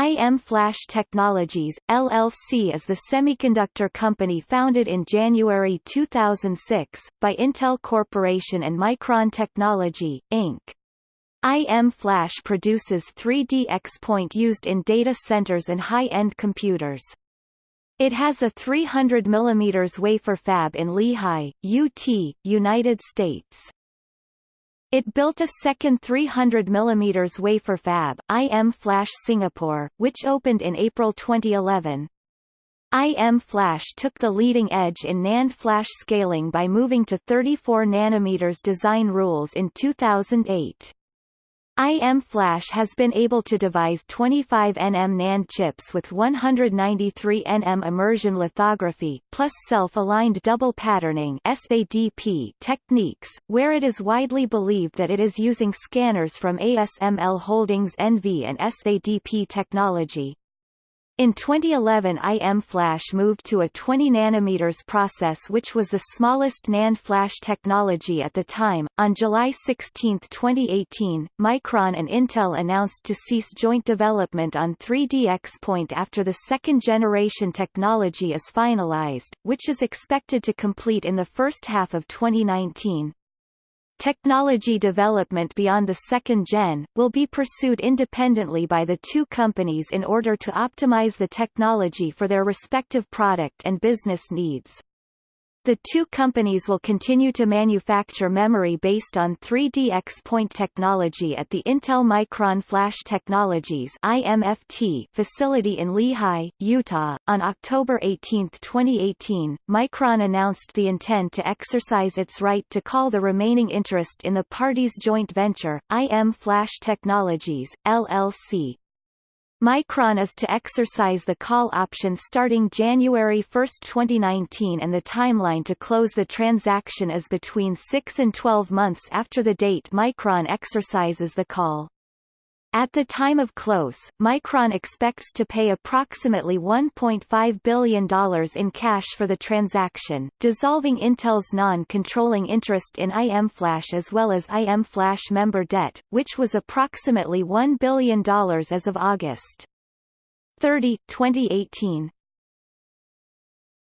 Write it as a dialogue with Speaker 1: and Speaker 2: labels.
Speaker 1: IM Flash Technologies, LLC is the semiconductor company founded in January 2006, by Intel Corporation and Micron Technology, Inc. IM Flash produces 3D XPoint used in data centers and high-end computers. It has a 300 mm wafer fab in Lehi, UT, United States. It built a second 300 mm wafer fab, IM Flash Singapore, which opened in April 2011. IM Flash took the leading edge in NAND flash scaling by moving to 34 nm design rules in 2008. IM Flash has been able to devise 25 nm NAND chips with 193 nm immersion lithography, plus self-aligned double patterning SADP techniques, where it is widely believed that it is using scanners from ASML Holdings NV and SADP technology. In 2011 IM Flash moved to a 20 nanometers process which was the smallest NAND flash technology at the time. On July 16, 2018, Micron and Intel announced to cease joint development on 3D XPoint after the second generation technology is finalized, which is expected to complete in the first half of 2019. Technology development beyond the second gen, will be pursued independently by the two companies in order to optimize the technology for their respective product and business needs. The two companies will continue to manufacture memory based on 3D XPoint technology at the Intel Micron Flash Technologies IMFT facility in Lehi, Utah. On October 18, 2018, Micron announced the intent to exercise its right to call the remaining interest in the party's joint venture, IM Flash Technologies, LLC. Micron is to exercise the call option starting January 1, 2019 and the timeline to close the transaction is between 6 and 12 months after the date Micron exercises the call. At the time of close, Micron expects to pay approximately $1.5 billion in cash for the transaction, dissolving Intel's non-controlling interest in IM Flash as well as IM Flash member debt, which was approximately $1 billion as of August 30, 2018.